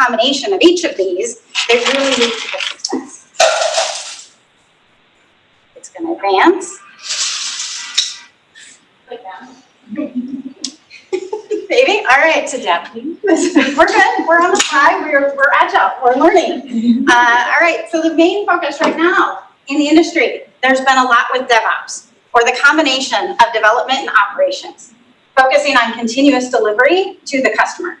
combination of each of these, they really lead to good success. It's gonna advance. Click down. Baby, all right. It's adapting. We're good, we're on the fly, we're, we're agile, we're learning. Uh, all right, so the main focus right now in the industry, there's been a lot with DevOps, or the combination of development and operations, focusing on continuous delivery to the customer.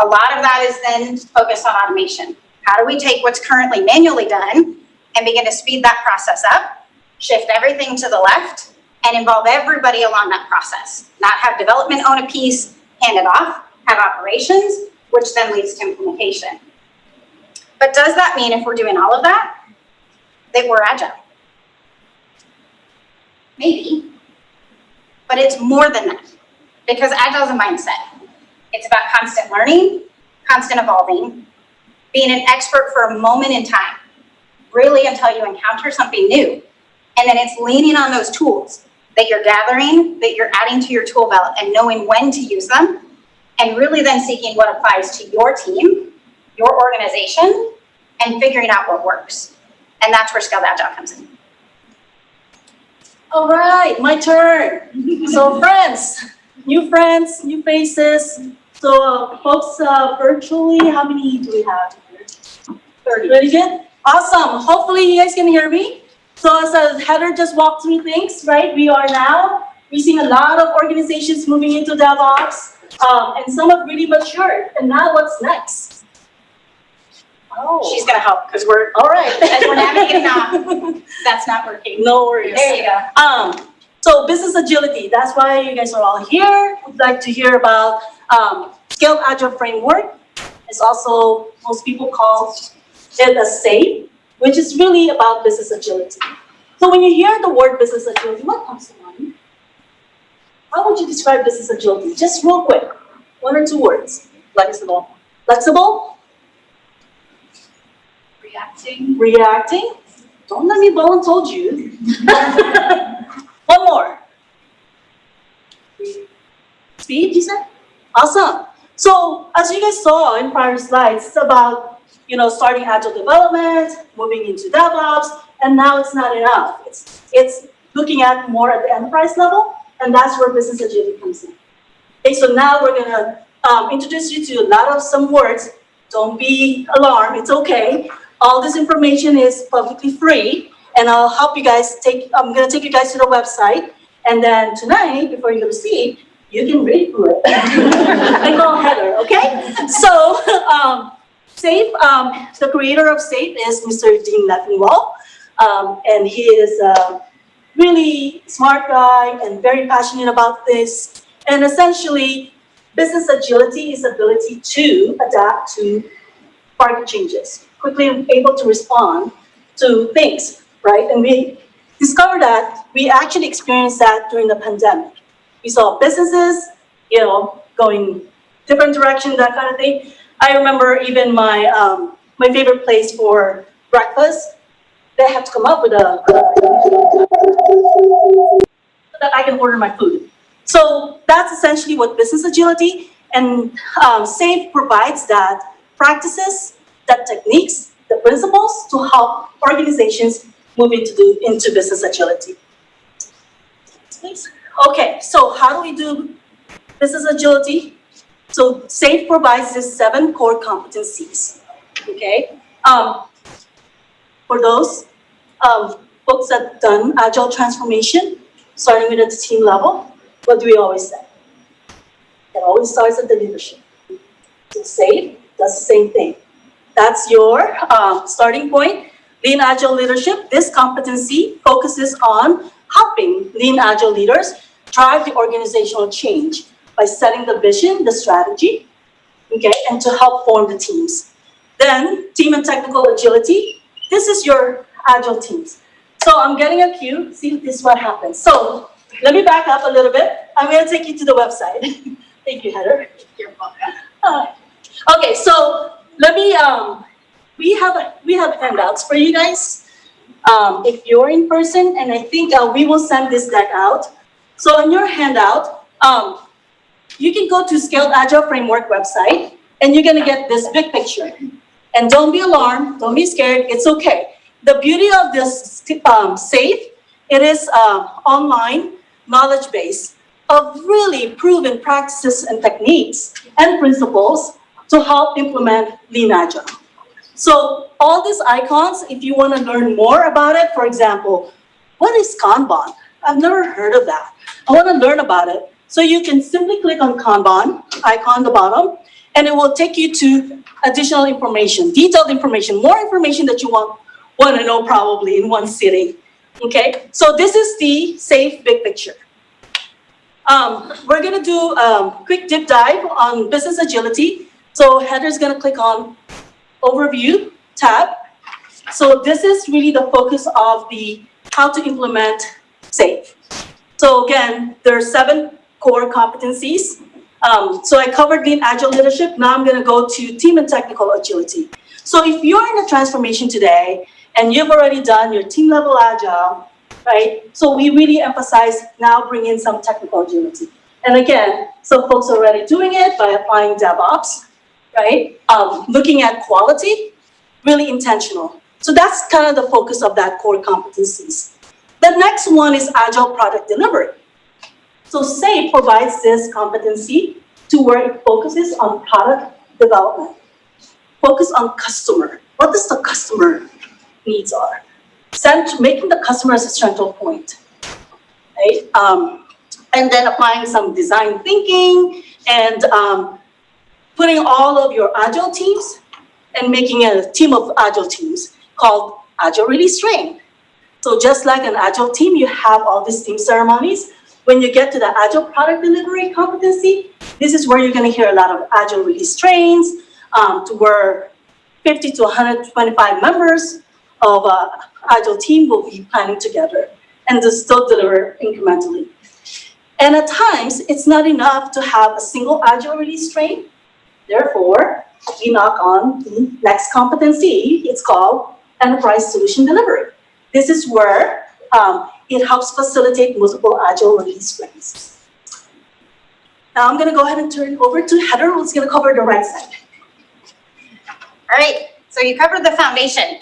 A lot of that is then focused on automation. How do we take what's currently manually done and begin to speed that process up, shift everything to the left, and involve everybody along that process? Not have development own a piece, hand it off, have operations, which then leads to implementation. But does that mean if we're doing all of that, that we're agile? Maybe. But it's more than that, because agile is a mindset. It's about constant learning, constant evolving, being an expert for a moment in time, really until you encounter something new. And then it's leaning on those tools that you're gathering, that you're adding to your tool belt and knowing when to use them, and really then seeking what applies to your team, your organization, and figuring out what works. And that's where Scaled Agile comes in. All right, my turn. So friends, new friends, new faces. So uh, folks uh, virtually, how many do we have here? 30. Really good? Awesome. Hopefully you guys can hear me. So as uh, Heather just walked through things, right? We are now, we're seeing a lot of organizations moving into DevOps. Um, and some have really matured. And now what's next? Oh. She's gonna help, because we're, All right. as we're navigating off, that's not working. No worries. There you go. Um, so business agility, that's why you guys are all here. Would like to hear about um, scaled agile framework. It's also, most people call it a SAFe, which is really about business agility. So when you hear the word business agility, what comes to mind? How would you describe business agility? Just real quick, one or two words. Flexible. Flexible, Reacting, reacting. Don't let me blow and told you. One more. Speed, you said? Awesome. So as you guys saw in prior slides, it's about, you know, starting agile development, moving into DevOps, and now it's not enough. It's, it's looking at more at the enterprise level, and that's where business agility comes in. Okay, so now we're gonna um, introduce you to a lot of some words. Don't be alarmed, it's okay. All this information is publicly free, and I'll help you guys take, I'm gonna take you guys to the website, and then tonight, before you go to sleep, you can read through it. I call Heather, okay? So, um, SAFe, um, the creator of SAFe is Mr. Dean Leffingwell, um, and he is a really smart guy and very passionate about this. And essentially, business agility is ability to adapt to market changes, quickly able to respond to things, right? And we discovered that we actually experienced that during the pandemic. We saw businesses, you know, going different direction, that kind of thing. I remember even my um, my favorite place for breakfast, they have to come up with a so that I can order my food. So that's essentially what business agility and um, SAFe provides that practices, that techniques, the principles to help organizations move to do, into business agility. Okay, so how do we do business agility? So SAFe provides these seven core competencies, okay? Um, for those um, folks that done agile transformation, starting with at the team level, what do we always say? It always starts at the leadership. So SAFe does the same thing. That's your um, starting point. Lean Agile leadership, this competency focuses on helping lean agile leaders drive the organizational change by setting the vision, the strategy, okay, and to help form the teams. Then team and technical agility, this is your agile teams. So I'm getting a cue, see if this is what happens. So let me back up a little bit. I'm gonna take you to the website. Thank you, Heather. You're welcome. Okay, so let me, um, we have, a- we have handouts for you guys. Um, if you're in person, and I think, uh, we will send this deck out. So on your handout, um, you can go to Scaled Agile Framework website, and you're gonna get this big picture. And don't be alarmed, don't be scared, it's okay. The beauty of this um, SAFE, it is uh, online knowledge base of really proven practices and techniques and principles to help implement Lean Agile. So all these icons, if you want to learn more about it, for example, what is Kanban? I've never heard of that. I want to learn about it. So you can simply click on Kanban icon at the bottom, and it will take you to additional information, detailed information, more information that you want, want to know probably in one sitting. Okay, so this is the safe big picture. Um, we're gonna do a quick deep dive on business agility. So Heather's gonna click on overview tab. So this is really the focus of the how to implement SAFe. So again, there are seven core competencies. Um, so I covered lean agile leadership. Now I'm going to go to team and technical agility. So if you're in a transformation today and you've already done your team level agile, right? So we really emphasize now bring in some technical agility. And again, some folks are already doing it by applying DevOps, right? Um, looking at quality, really intentional. So that's kind of the focus of that core competencies. The next one is agile product delivery. So SAFe provides this competency to where it focuses on product development. Focus on customer. What does the customer needs are? Cent- making the customer as a central point. Right? Um, and then applying some design thinking and um, putting all of your agile teams and making a team of agile teams called Agile Release Train. So just like an agile team, you have all these team ceremonies. When you get to the agile product delivery competency, this is where you're gonna hear a lot of agile release trains, um, to where 50 to 125 members of a agile team will be planning together and to still deliver incrementally. And at times, it's not enough to have a single agile release train. Therefore, we knock on the next competency. It's called enterprise solution delivery. This is where um, it helps facilitate multiple agile release trains. Now I'm gonna go ahead and turn it over to Heather, who's gonna cover the right side. All right, so you covered the foundation.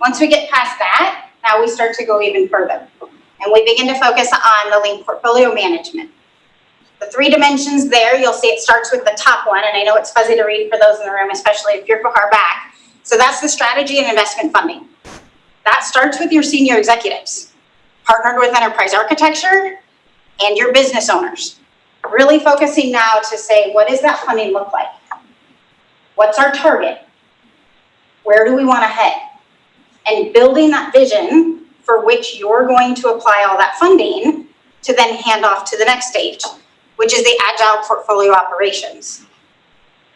Once we get past that, now we start to go even further. And we begin to focus on the lean portfolio management. The three dimensions there, you'll see it starts with the top one, and I know it's fuzzy to read for those in the room, especially if you're far back. So that's the strategy and investment funding. That starts with your senior executives, partnered with enterprise architecture and your business owners. Really focusing now to say, what does that funding look like? What's our target? Where do we want to head? And building that vision for which you're going to apply all that funding to then hand off to the next stage, which is the agile portfolio operations.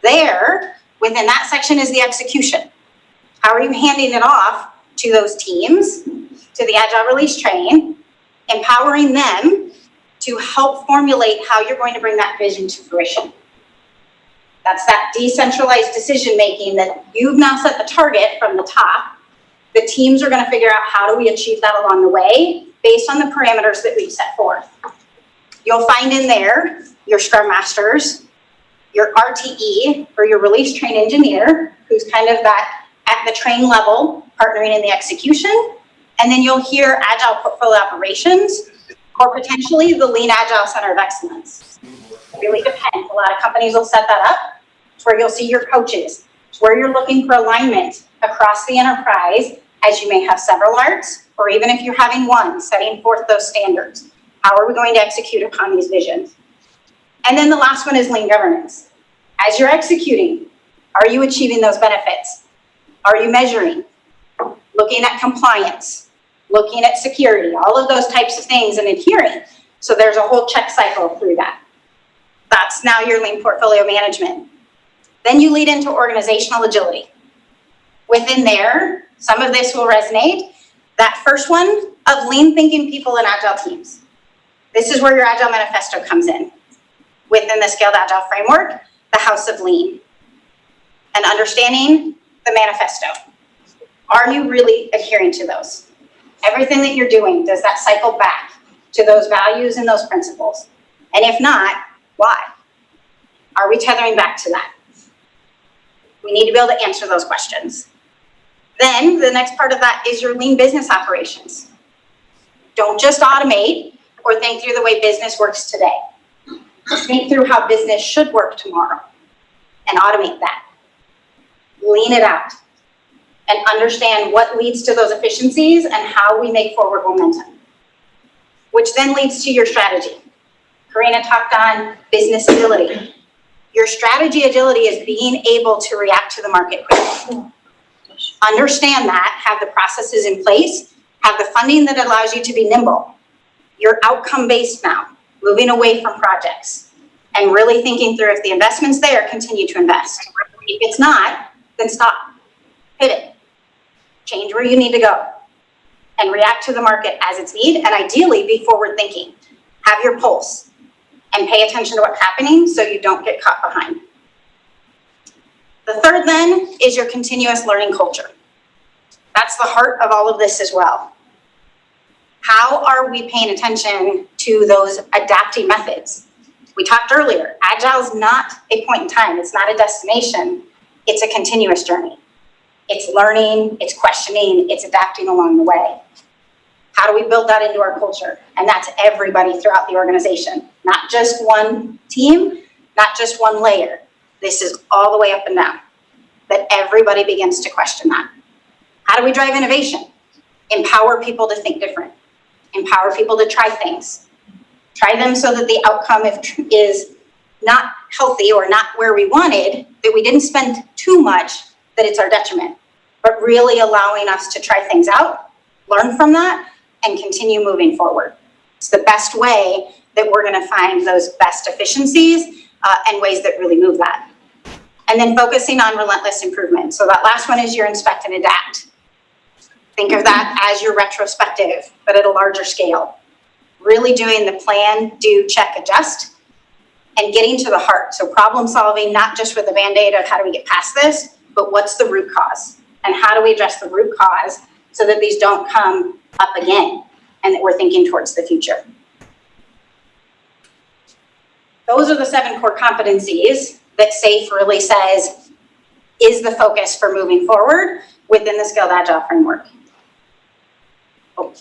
There, within that section is the execution. How are you handing it off to those teams, to the agile release train, empowering them to help formulate how you're going to bring that vision to fruition. That's that decentralized decision-making that you've now set the target from the top. The teams are gonna figure out how do we achieve that along the way based on the parameters that we've set forth. You'll find in there your Scrum Masters, your RTE, or your release train engineer, who's kind of that at the train level, partnering in the execution. And then you'll hear Agile Portfolio Operations, or potentially the Lean Agile Center of Excellence. It Really depends. A lot of companies will set that up. It's where you'll see your coaches. It's where you're looking for alignment across the enterprise, as you may have several ARTs, or even if you're having one, setting forth those standards. How are we going to execute upon these visions? And then the last one is lean governance. As you're executing, are you achieving those benefits? Are you measuring? Looking at compliance, looking at security, all of those types of things and adhering. So there's a whole check cycle through that. That's now your lean portfolio management. Then you lead into organizational agility. Within there, some of this will resonate. That first one of lean thinking people and agile teams. This is where your agile manifesto comes in. Within the scaled agile framework, the house of lean. And understanding the manifesto. Are you really adhering to those? Everything that you're doing, does that cycle back to those values and those principles? And if not, why? Are we tethering back to that? We need to be able to answer those questions. Then the next part of that is your lean business operations. Don't just automate or think through the way business works today. Think through how business should work tomorrow and automate that. Lean it out and understand what leads to those efficiencies and how we make forward momentum. Which then leads to your strategy. Karina talked on business agility. Your strategy agility is being able to react to the market quickly. Understand that, have the processes in place, have the funding that allows you to be nimble. You're outcome-based now, moving away from projects and really thinking through if the investment's there, continue to invest. If it's not, then stop, pivot, change where you need to go and react to the market as it's need and ideally be forward thinking. Have your pulse and pay attention to what's happening so you don't get caught behind. The third then is your continuous learning culture. That's the heart of all of this as well. How are we paying attention to those adapting methods? We talked earlier, agile is not a point in time, it's not a destination, it's a continuous journey. It's learning, it's questioning, it's adapting along the way. How do we build that into our culture? And that's everybody throughout the organization, not just one team, not just one layer. This is all the way up and down, that everybody begins to question that. How do we drive innovation? Empower people to think different. Empower people to try things. Try them so that the outcome if- is not healthy or not where we wanted, that we didn't spend too much, that it's our detriment. But really allowing us to try things out, learn from that, and continue moving forward. It's the best way that we're gonna find those best efficiencies uh, and ways that really move that. And then focusing on relentless improvement. So that last one is your inspect and adapt. Think of that as your retrospective, but at a larger scale. Really doing the plan, do, check, adjust, and getting to the heart. So problem solving, not just with the Band-Aid of how do we get past this, but what's the root cause? And how do we address the root cause so that these don't come up again and that we're thinking towards the future? Those are the seven core competencies that SAFE really says is the focus for moving forward within the Scaled Agile framework. Oh,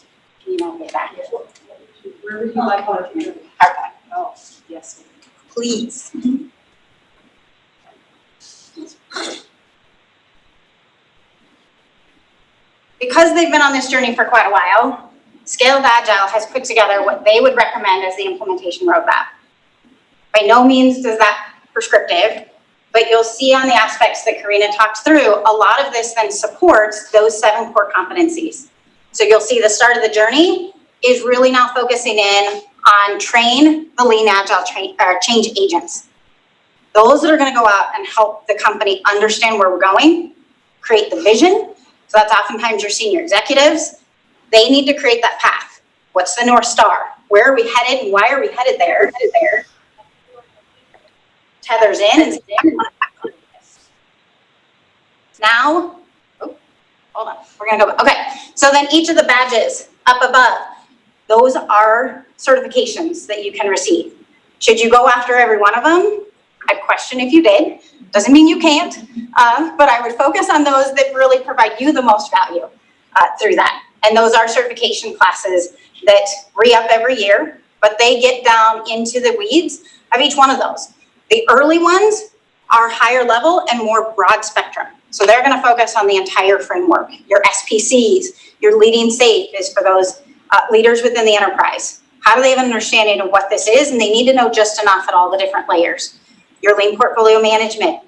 can you back? Where would you like our to PowerPoint, Oh, yes. please. Because they've been on this journey for quite a while, Scaled Agile has put together what they would recommend as the implementation roadmap. By no means does that prescriptive, but you'll see on the aspects that Karina talked through, a lot of this then supports those seven core competencies. So you'll see the start of the journey is really now focusing in on train the lean agile train, or change agents. Those that are gonna go out and help the company understand where we're going, create the vision. So that's oftentimes your senior executives. They need to create that path. What's the North Star? Where are we headed and why are we headed there? Headed there. Tethers in and say. Now, hold on, we're gonna go, okay. So then each of the badges up above, those are certifications that you can receive. Should you go after every one of them? I'd question if you did. Doesn't mean you can't, uh, but I would focus on those that really provide you the most value uh, through that. And those are certification classes that re-up every year, but they get down into the weeds of each one of those. The early ones are higher level and more broad spectrum. So they're gonna focus on the entire framework. Your SPCs, your leading safe is for those uh, leaders within the enterprise. How do they have an understanding of what this is? And they need to know just enough at all the different layers. Your lean portfolio management,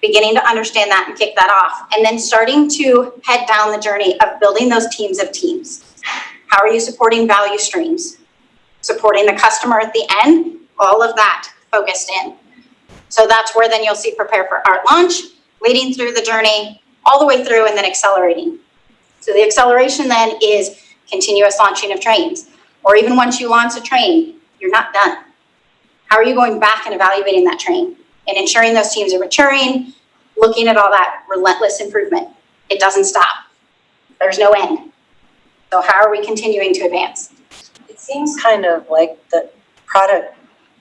beginning to understand that and kick that off. And then starting to head down the journey of building those teams of teams. How are you supporting value streams? Supporting the customer at the end, all of that focused in. So that's where then you'll see prepare for ART launch, leading through the journey, all the way through and then accelerating. So the acceleration then is continuous launching of trains. Or even once you launch a train, you're not done. How are you going back and evaluating that train? And ensuring those teams are maturing, looking at all that relentless improvement. It doesn't stop. There's no end. So how are we continuing to advance? It seems kind of like the product,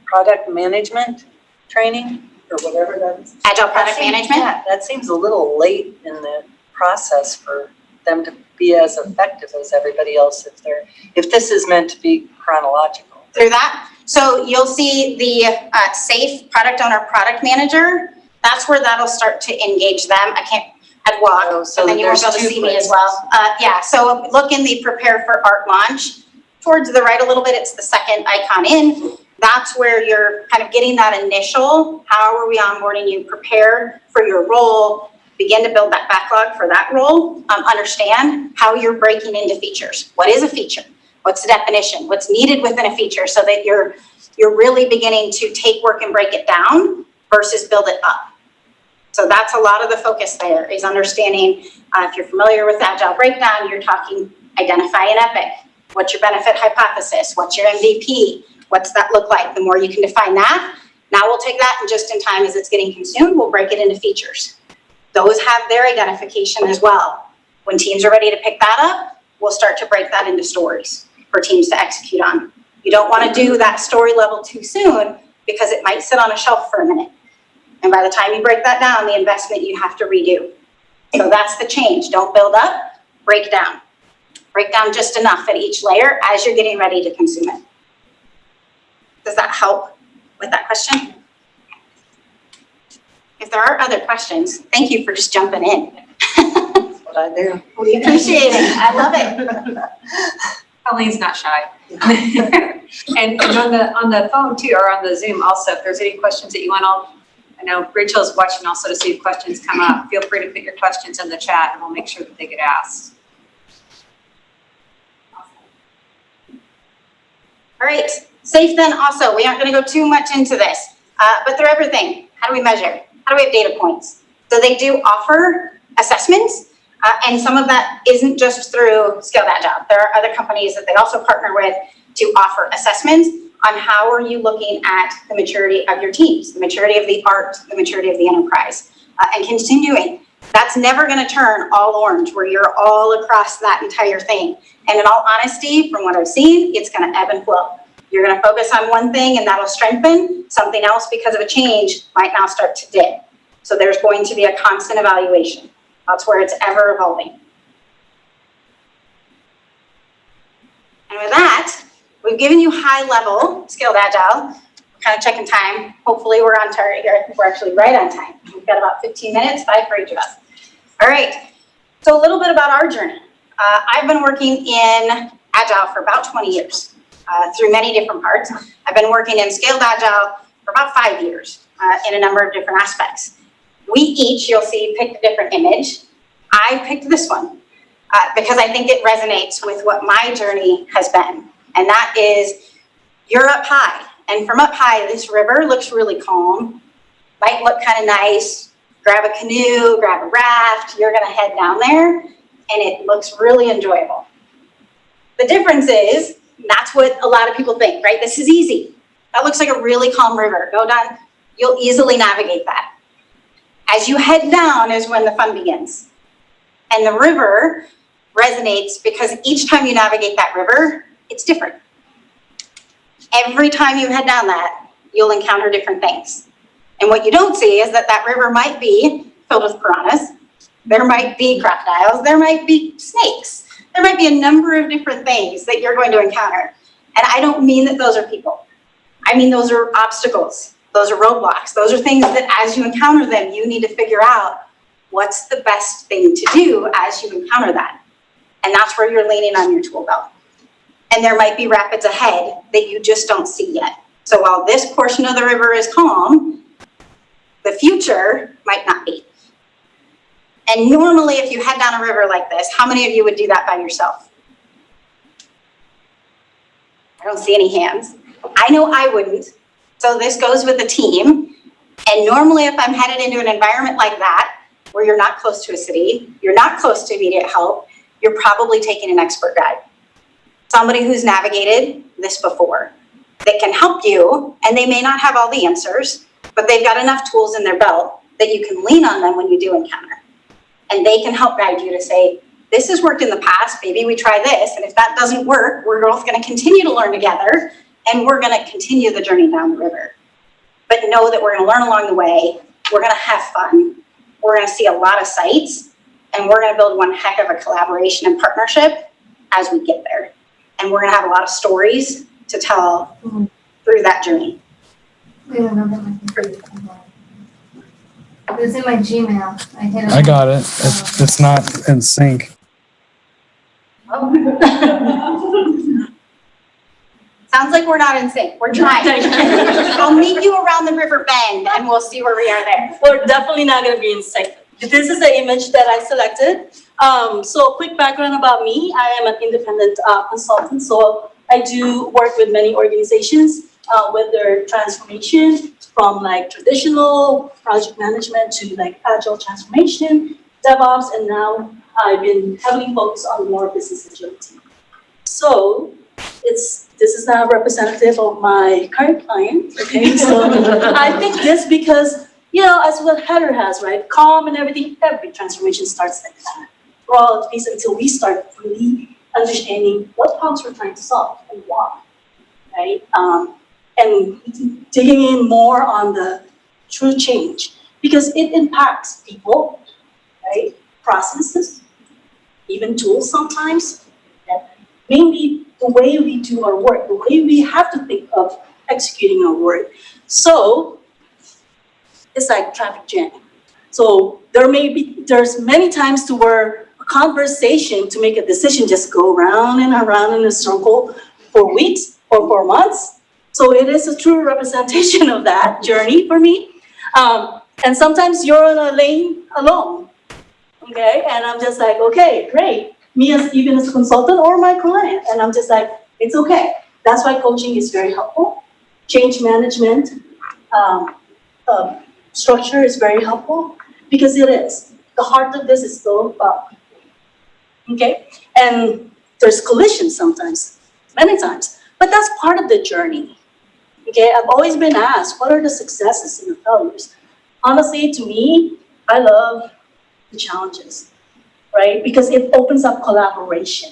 product management training or whatever that is. Agile That product seems- management. yeah, That seems a little late in the process for them to be as effective as everybody else if they're, if this is meant to be chronological. through that. So you'll see the uh, safe product owner, product manager. That's where that'll start to engage them. I can't, I'd Oh, walk, so and then you won't be able to there's two see me as well. Uh, yeah, so look in the prepare for ART launch. Towards the right a little bit, it's the second icon in. That's where you're kind of getting that initial, how are we onboarding you, prepare for your role, begin to build that backlog for that role, um, understand how you're breaking into features. What is a feature? What's the definition? What's needed within a feature so that you're, you're really beginning to take work and break it down versus build it up. So that's a lot of the focus there is understanding, uh, if you're familiar with Agile Breakdown, you're talking identify an epic. What's your benefit hypothesis? What's your MVP? What's that look like? The more you can define that, now we'll take that and just in time as it's getting consumed, we'll break it into features. Those have their identification as well. When teams are ready to pick that up, we'll start to break that into stories for teams to execute on. You don't want to do that story level too soon because it might sit on a shelf for a minute. And by the time you break that down, the investment you have to redo. So that's the change. Don't build up, break down. Break down just enough at each layer as you're getting ready to consume it. Does that help with that question? If there are other questions, thank you for just jumping in. That's what I do. We appreciate it. I love it. Colleen's not shy. And, and on the, on the phone too, or on the Zoom also, if there's any questions that you want, I'll, I know Rachel's watching also to see if questions come up. Feel free to put your questions in the chat and we'll make sure that they get asked. Awesome. All right, safe then also, we aren't gonna go too much into this, uh, but they're everything. How do we measure? How do we have data points? So they do offer assessments, uh, and some of that isn't just through Scale That Agile. There are other companies that they also partner with to offer assessments on how are you looking at the maturity of your teams, the maturity of the ART, the maturity of the enterprise, uh, and continuing. That's never gonna turn all orange where you're all across that entire thing. And in all honesty, from what I've seen, it's gonna ebb and flow. You're gonna focus on one thing and that'll strengthen, something else because of a change might now start to dip. So there's going to be a constant evaluation. That's where it's ever evolving. And with that, we've given you high level scaled agile, kind of checking time. Hopefully we're on target here. I think we're actually right on time. We've got about 15 minutes, five for each of us. All right, so a little bit about our journey. Uh, I've been working in Agile for about 20 years, uh, through many different parts. I've been working in Scaled Agile for about five years, uh, in a number of different aspects. We each, you'll see, picked a different image. I picked this one, uh, because I think it resonates with what my journey has been. And that is, you're up high, and from up high, this river looks really calm, might look kind of nice. Grab a canoe, grab a raft, you're gonna head down there, and it looks really enjoyable. The difference is, that's what a lot of people think, right? This is easy. That looks like a really calm river. Go down, you'll easily navigate that. As you head down is when the fun begins. And the river resonates because each time you navigate that river, it's different. Every time you head down that, you'll encounter different things. And what you don't see is that that river might be filled with piranhas, there might be crocodiles, there might be snakes, there might be a number of different things that you're going to encounter. And I don't mean that those are people. I mean, those are obstacles, those are roadblocks, those are things that as you encounter them, you need to figure out what's the best thing to do as you encounter that. And that's where you're leaning on your tool belt. And there might be rapids ahead that you just don't see yet. So while this portion of the river is calm, the future might not be. And normally, if you head down a river like this, how many of you would do that by yourself? I don't see any hands. I know I wouldn't. So this goes with the team. And normally, if I'm headed into an environment like that, where you're not close to a city, you're not close to immediate help, you're probably taking an expert guide. Somebody who's navigated this before that can help you, and they may not have all the answers, but they've got enough tools in their belt that you can lean on them when you do encounter. And they can help guide you to say, this has worked in the past, maybe we try this, and if that doesn't work, we're both gonna continue to learn together, and we're gonna continue the journey down the river. but know that we're gonna learn along the way, we're gonna have fun, we're gonna see a lot of sites, and we're gonna build one heck of a collaboration and partnership as we get there. And we're gonna have a lot of stories to tell mm-hmm. through that journey. Another one. It was in my Gmail. I hit it. I got it. It's, it's not in sync. Sounds like we're not in sync, we're trying. I'll meet you around the river bend and we'll see where we are there. We're definitely not gonna be in sync. This is the image that I selected. Um, so quick background about me, I am an independent uh, consultant, so I do work with many organizations uh, with their transformation from like traditional project management to like agile transformation, DevOps, and now I've been heavily focused on more business agility. So it's, this is not representative of my current client, okay? So I picked this because you know, as what Heather has, right? Calm and everything, every transformation starts like that. We're all at peace until we start really understanding what problems we're trying to solve and why, right? Um, and digging in more on the true change because it impacts people, right? Processes, even tools sometimes, mainly the way we do our work, the way we have to think of executing our work. So it's like traffic jam. So there may be, there's many times to where a conversation to make a decision just go around and around in a circle for weeks or for months. So it is a true representation of that journey for me. Um, and sometimes you're in a lane alone, okay? And I'm just like, okay, great. Me as, even as a consultant or my client, and I'm just like, it's okay. That's why coaching is very helpful. Change management, um, um, structure is very helpful because it is. The heart of this is still about people. Okay? And there's collision sometimes, many times, but that's part of the journey. Okay? I've always been asked, what are the successes and the failures? Honestly, to me, I love the challenges, right? Because it opens up collaboration.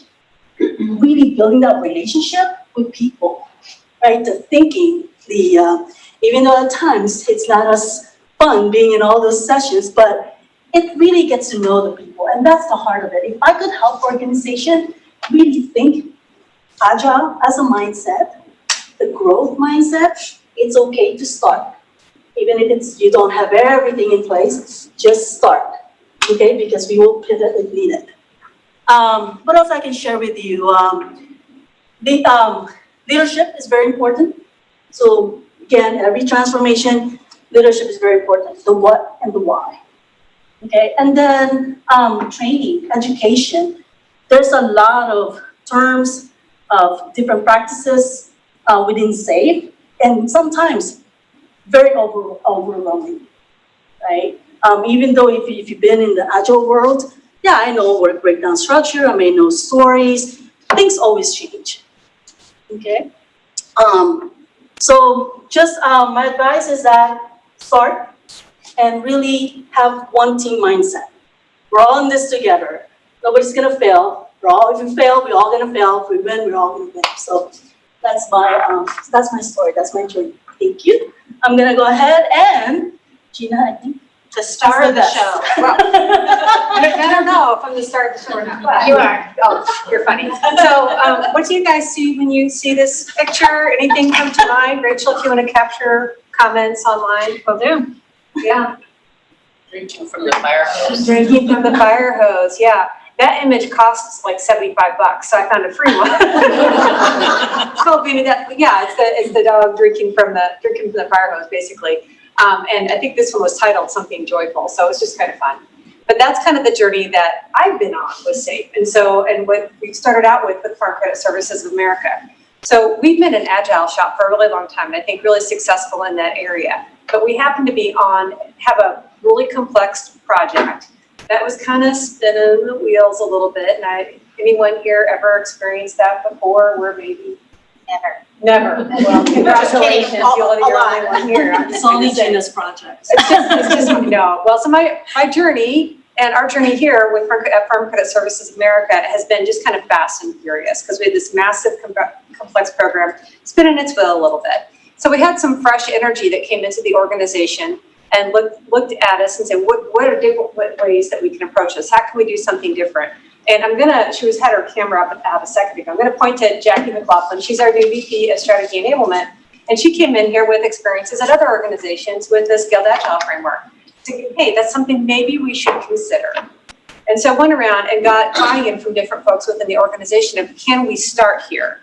Really building that relationship with people, right? The thinking, the, uh, even though at times it's not as fun being in all those sessions, but it really gets to know the people, and that's the heart of it. If I could help organization really think agile as a mindset, the growth mindset, it's okay to start. Even if it's, you don't have everything in place, just start, okay? Because we will pivot if needed. Um, what else I can share with you? Um, the, um, leadership is very important. So again, every transformation, leadership is very important, the what and the why. Okay, and then um, training, education. There's a lot of terms of different practices uh, within SAFE, and sometimes very over, overwhelming, right? Um, even though if, if you've been in the agile world, yeah, I know work breakdown structure, I may know stories, things always change, okay? Um, so just, um, my advice is that start and really have one team mindset. We're all in this together. Nobody's gonna fail. We're all, if we fail, we're all gonna fail. If we win, we're all gonna win. So that's my, um, that's my story. That's my journey. Thank you. I'm gonna go ahead and Gina, I think. The star of the That's show. I don't know if I'm the star of the show or not. You are. Oh, you're funny. So, um, what do you guys see when you see this picture? Anything come to mind? Rachel, if you want to capture comments online, will do. Yeah. Drinking from the fire hose. Drinking from the fire hose, yeah. That image costs like seventy-five bucks, so I found a free one. It's called Beanie Dog, yeah, it's the, it's the dog drinking from the, drinking from the fire hose, basically. Um, and I think this one was titled something joyful, so it's just kind of fun. But that's kind of the journey that I've been on with SAFE. And so, and what we started out with, with Farm Credit Services of America. So we've been an agile shop for a really long time, and I think really successful in that area. But we happen to be on, have a really complex project that was kind of spinning the wheels a little bit. And I, anyone here ever experienced that before where maybe? Never. Never. Well, congratulations, you're the only one here. I'm It's just only say. Gina's project. It's just, it's just, no, well, so my, my journey and our journey here with Farm, at Farm Credit Services America has been just kind of fast and furious because we had this massive com- complex program spinning its wheel a little bit. So we had some fresh energy that came into the organization and looked, looked at us and said, what, what are different ways that we can approach this? How can we do something different? And I'm gonna, she was, had her camera up, up a second ago. I'm gonna point to Jackie McLaughlin. She's our new VP of Strategy Enablement. And she came in here with experiences at other organizations with the Scaled Agile framework. To, hey, that's something maybe we should consider. And so I went around and got buy-in from different folks within the organization of, can we start here?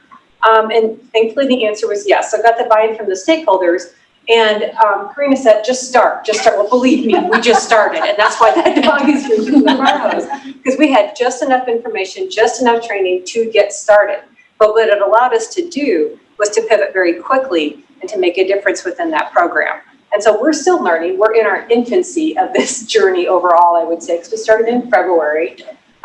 Um, and thankfully the answer was yes. So I got the buy-in from the stakeholders. And um, Karina said, just start, just start. Well, believe me, we just started. And that's why that dog is drinking the. Because we had just enough information, just enough training to get started. But what it allowed us to do was to pivot very quickly and to make a difference within that program. And so we're still learning. We're in our infancy of this journey overall, I would say, because we started in February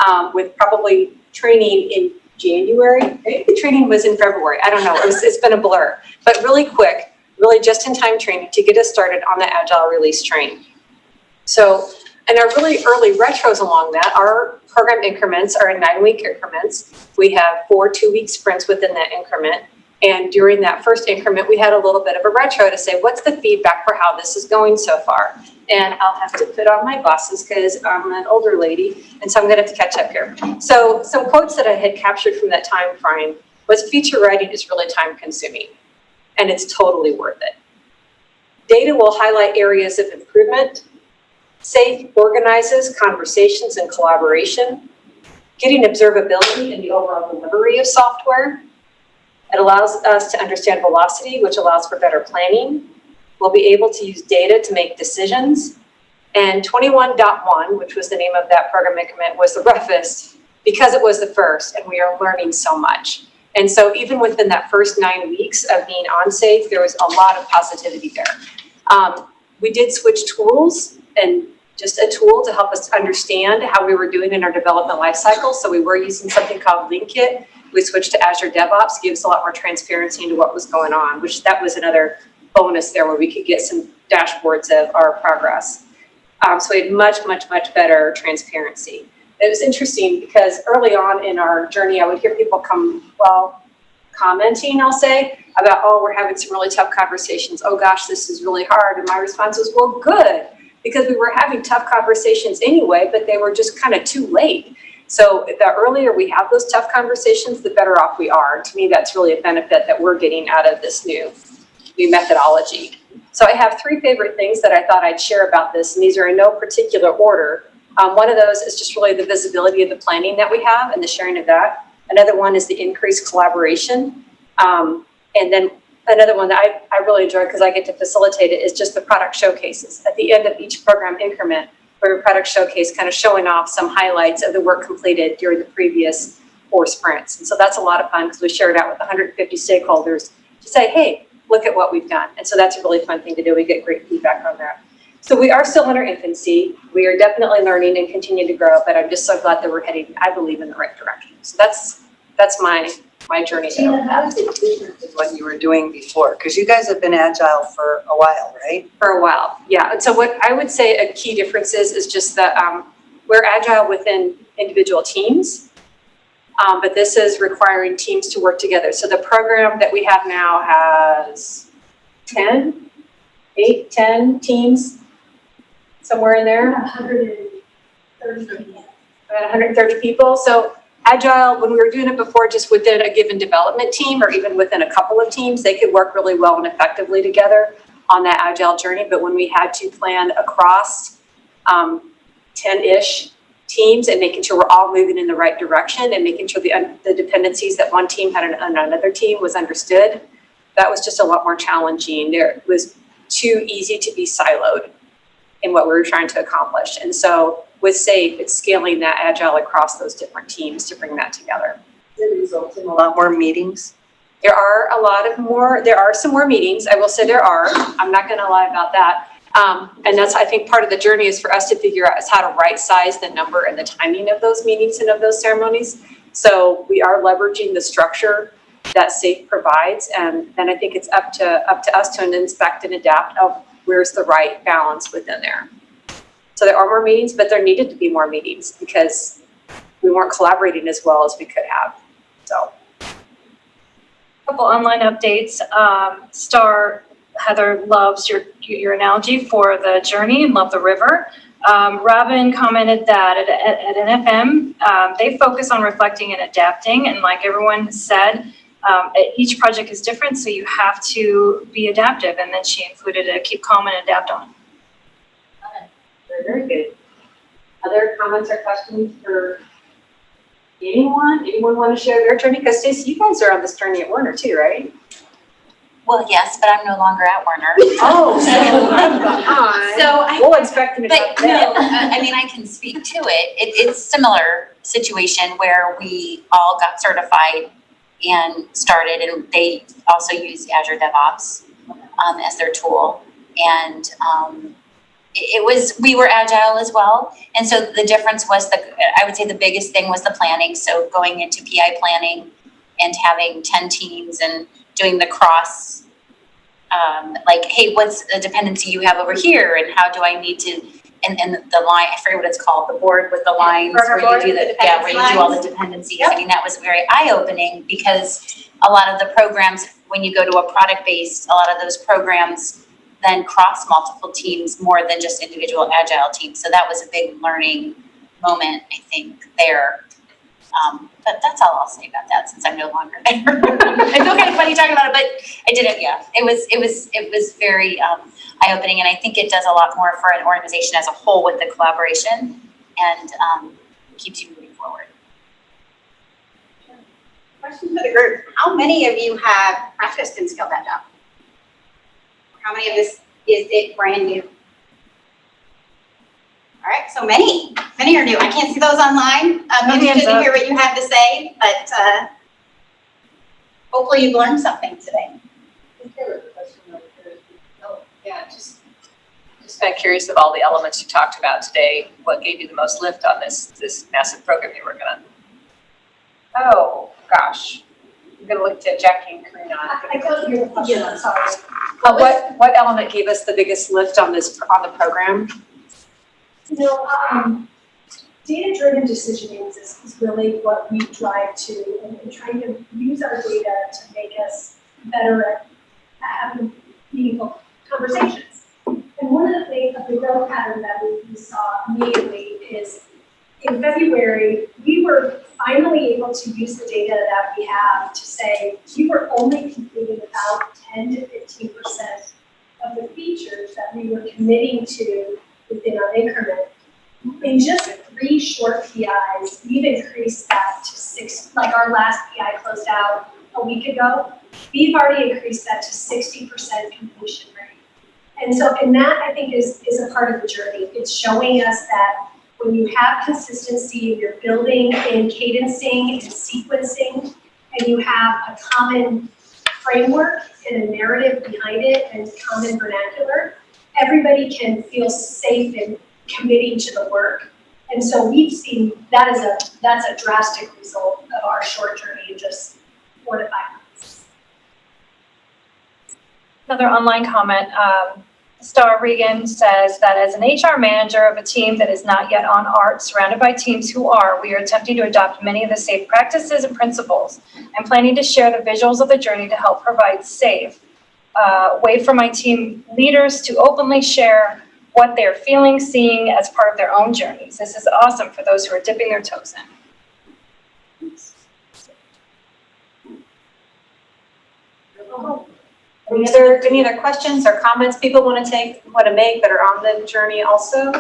um, with probably training in January. Maybe the training was in February. I don't know. It was, it's been a blur. But really quick, really just-in-time training to get us started on the Agile release train. So, and our really early retros along that, our program increments are in nine-week increments. We have four two-week sprints within that increment. And during that first increment, we had a little bit of a retro to say, what's the feedback for how this is going so far? And I'll have to put on my glasses because I'm an older lady, and so I'm gonna have to catch up here. So some quotes that I had captured from that time frame was feature writing is really time consuming, and it's totally worth it. Data will highlight areas of improvement. Safe organizes conversations and collaboration. Getting observability in the overall delivery of software. It allows us to understand velocity, which allows for better planning. We'll be able to use data to make decisions. And 21.1, which was the name of that program increment, was the roughest because it was the first and we are learning so much. And so even within that first nine weeks of being on safe, there was a lot of positivity there. Um, we did switch tools and just a tool to help us understand how we were doing in our development lifecycle. So we were using something called LeanKit. We switched to Azure DevOps, gives a lot more transparency into what was going on, which that was another bonus there where we could get some dashboards of our progress. Um, so we had much, much, much better transparency. It was interesting because early on in our journey, I would hear people come, well, commenting, I'll say, about, oh, we're having some really tough conversations. Oh gosh, this is really hard. And my response was, well, good, because we were having tough conversations anyway, but they were just kind of too late. So the earlier we have those tough conversations, the better off we are. To me, that's really a benefit that we're getting out of this new, new methodology. So I have three favorite things that I thought I'd share about this, and these are in no particular order. Um, one of those is just really the visibility of the planning that we have and the sharing of that. Another one is the increased collaboration. Um, and then another one that I, I really enjoy because I get to facilitate it is just the product showcases. At the end of each program increment, we have a product showcase kind of showing off some highlights of the work completed during the previous four sprints. And so that's a lot of fun because we share it out with 150 stakeholders to say, hey, look at what we've done. And so that's a really fun thing to do. We get great feedback on that. So we are still in our infancy. We are definitely learning and continue to grow, but I'm just so glad that we're heading, I believe, in the right direction. So that's that's my my journey. Gina, how is it different than what you were doing before? Because you guys have been agile for a while, right? For a while, yeah. And so what I would say a key difference is, is just that um, we're agile within individual teams, um, but this is requiring teams to work together. So the program that we have now has 10, 8, 10 teams, somewhere in there. About 130 people. So Agile, when we were doing it before, just within a given development team or even within a couple of teams, they could work really well and effectively together on that Agile journey. But when we had to plan across um, 10-ish teams and making sure we're all moving in the right direction and making sure the, the dependencies that one team had on another team was understood, that was just a lot more challenging. There was too easy to be siloed in what we were trying to accomplish. And so with SAFE, it's scaling that agile across those different teams to bring that together. It results in a lot more meetings. There are a lot of more, there are some more meetings, I will say there are, I'm not gonna lie about that. Um, and that's, I think, part of the journey is for us to figure out is how to right size the number and the timing of those meetings and of those ceremonies. So we are leveraging the structure that SAFE provides, and then I think it's up to, up to us to inspect and adapt of where's the right balance within there. So there are more meetings, but there needed to be more meetings because we weren't collaborating as well as we could have, so. Couple online updates. Um, Star, Heather loves your, your analogy for the journey and love the river. Um, Robin commented that at, at, at NFM, um, they focus on reflecting and adapting. And like everyone said, um, each project is different, so you have to be adaptive. And then she included a keep calm and adapt on. Very, very good. Other comments or questions for anyone? Anyone want to share their journey? Because Stacy, you guys are on this journey at Werner too, right? Well, yes, but I'm no longer at Werner. Oh, so I'm behind. So I, We'll expect them to talk but no, then. I I mean, I can speak to it. It, it's similar situation where we all got certified and started and they also used Azure DevOps um, as their tool. And, um, it, it was, we were agile as well. And so the difference was the, I would say the biggest thing was the planning. So going into PI planning and having ten teams and doing the cross, um, like, hey, what's the dependency you have over here and how do I need to, and, and the line, I forget what it's called, the board with the lines Burner where board you do with the, the yeah, where you do all the dependencies. Yep. I mean, that was very eye-opening because a lot of the programs, when you go to a product-based, a lot of those programs then cross multiple teams more than just individual agile teams. So that was a big learning moment, I think, there. Um, but that's all I'll say about that since I'm no longer there. I feel kind of funny talking about it, but I did it, yeah. It was, it was, it was very, um, eye-opening and I think it does a lot more for an organization as a whole with the collaboration and, um, keeps you moving forward. Question for the group, how many of you have practiced in Scaled Agile? How many of this is it brand new? All right, so many, many are new. I can't see those online. I'm No hands interested to hear what you have to say, but, uh, hopefully you've learned something today. Oh, Yeah, just, just kind of curious of all the elements you talked about today, what gave you the most lift on this, this massive program you're working on? Oh, gosh. I'm gonna look to Jackie and Karina. I couldn't hear the question, I'm sorry. Uh, what, what element gave us the biggest lift on this, on the program? You know, um, data-driven decisioning is, is really what we drive to, and, and trying to use our data to make us better at having meaningful conversations. And one of the things, of the growth pattern that we, we saw immediately is in February, we were finally able to use the data that we have to say, we were only completing about ten to fifteen percent of the features that we were committing to within our increment. In just three short PIs, we've increased that to six, like our last PI closed out a week ago. We've already increased that to sixty percent completion rate. And so, and that I think is, is a part of the journey. It's showing us that when you have consistency, you're building and cadencing and sequencing, and you have a common framework and a narrative behind it and common vernacular, everybody can feel SAFe in committing to the work. And so we've seen, that is a, that's a drastic result of our short journey in just four to five months. Another online comment, um, Star Regan says that as an HR manager of a team that is not yet on ART, surrounded by teams who are, we are attempting to adopt many of the safe practices and principles. I'm planning to share the visuals of the journey to help provide safe uh, way for my team leaders to openly share what they're feeling, seeing as part of their own journeys. This is awesome for those who are dipping their toes in. Any other, any other questions or comments people want to take, want to make that are on the journey also?